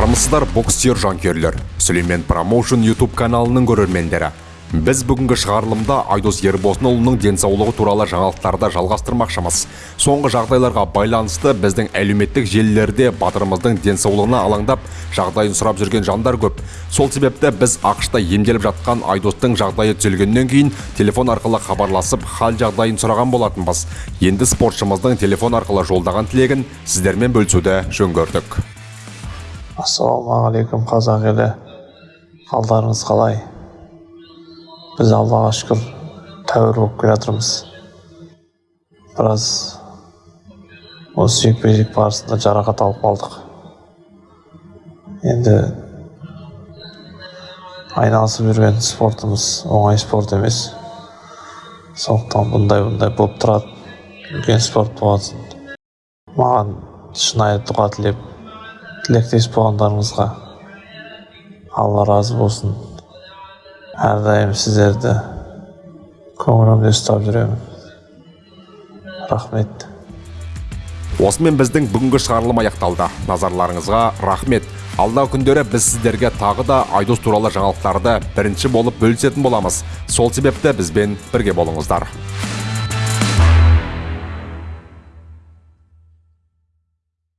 армысыздар боксер жанкүйерлер. Сүлеймен промоушн ютуб каналының көрермендері. Біз бүгінгі шығарылымда айдос ербосынұлының денсаулығы туралы жаңалықтарды жалғастырмақшымыз. Соңғы жағдайларға байланысты біздің әлеуметтік желілерде батырымыздың денсаулығына алаңдап жағдайын сұрап жүрген жандар көп. Сол себепті біз ақшта емделіп жатқан айдостың жағдайы түзелгеннен кейін телефон арқылы хабарласып хал жағдайын сұраған болатынбыз. Енді спортшымыздың телефон арқылы жолдаған тілегін сіздермен бөлісуді жөн көрдік. Ассалаумағалейкум қазақ елі қалдарыңыз қалай біз аллаға шүкір тәуір болып келе жатырмыз біраз осы жекпе жек барысында жарақат алып қалдық енді айналысып жүрген спортымыз оңай спорт емес сондықтан бұндай бұндай болып тұрады үлкен спорт болғасын маған шынайы дұға тілеп тілектес болғандарыңызға алла разы болсын. Әрдайым сіздерді көңілімде ұстап жүремін. Рахмет. Осымен біздің бүгінгі шығарылым аяқталды. Назарларыңызға рахмет. Алдағы күндері біз сіздерге тағы да айдос туралы жаңалықтарды бірінші болып бөлісетін боламыз. Сол себепті бізбен бірге болыңыздар.